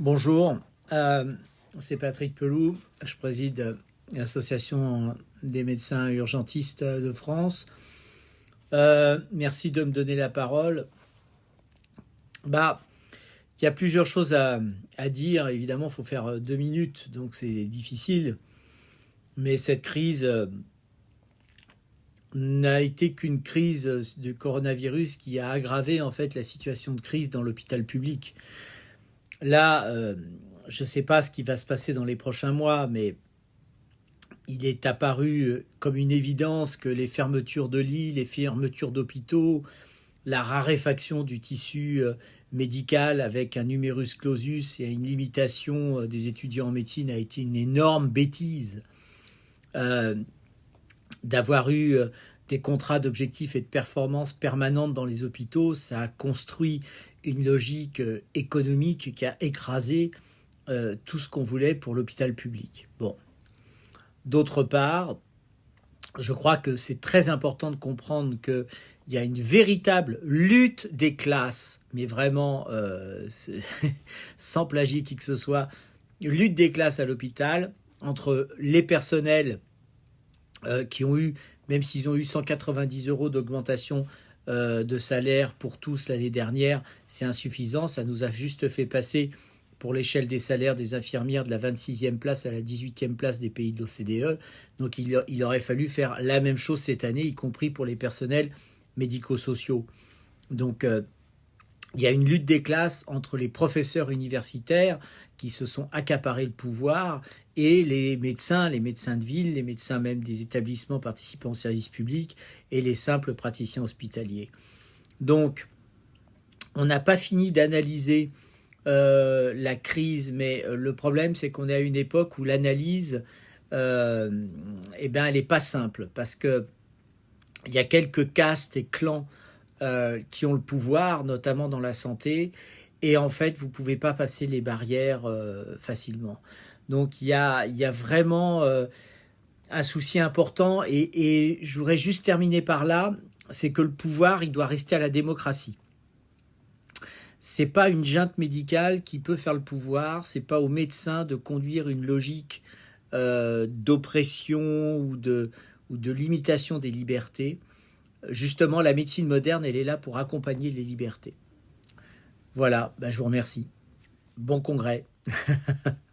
Bonjour, euh, c'est Patrick Pelou, je préside l'Association des médecins urgentistes de France. Euh, merci de me donner la parole. Bah, il y a plusieurs choses à, dire. Évidemment, il faut faire deux minutes, donc c'est difficile. Mais cette crise euh, n'a été qu'une crise du coronavirus qui a aggravé en fait la situation de crise dans l'hôpital public. Là, euh, je ne sais pas ce qui va se passer dans les prochains mois, mais il est apparu euh, comme une évidence que les fermetures de lits, les fermetures d'hôpitaux, la raréfaction du tissu euh, médical avec un numerus clausus et une limitation des étudiants en médecine a été une énorme bêtise. D'avoir eu des contrats d'objectifs et de performance permanentes dans les hôpitaux, ça a construit une logique euh, économique qui a écrasé euh, tout ce qu'on voulait pour l'hôpital public. Bon. D'autre part, je crois que c'est très important de comprendre qu'il y a une véritable lutte des classes, mais vraiment euh, sans plagier qui que ce soit, lutte des classes à l'hôpital entre les personnels qui ont eu, même s'ils ont eu 190 euros d'augmentation euh, de salaire pour tous l'année dernière, c'est insuffisant. Ça nous a juste fait passer pour l'échelle des salaires des infirmières de la 26e place à la 18e place des pays de l'OCDE. Donc il, aurait fallu faire la même chose cette année, y compris pour les personnels médico-sociaux. Donc euh, il y a une lutte des classes entre les professeurs universitaires qui se sont accaparés le pouvoir et les médecins, les médecins de ville, les médecins même des établissements participant au service public et les simples praticiens hospitaliers. Donc, on n'a pas fini d'analyser euh, la crise, mais euh, le problème, c'est qu'on est à une époque où l'analyse, euh, eh ben, elle n'est pas simple, parce que il y a quelques castes et clans qui ont le pouvoir, notamment dans la santé, et en fait, vous ne pouvez pas passer les barrières facilement. Donc il y a, vraiment euh, un souci important et, je voudrais juste terminer par là, c'est que le pouvoir, il doit rester à la démocratie. C'est pas une junte médicale qui peut faire le pouvoir, c'est pas aux médecins de conduire une logique euh, d'oppression ou de, ou de limitation des libertés. Justement, la médecine moderne, elle est là pour accompagner les libertés. Voilà, ben, je vous remercie. Bon congrès.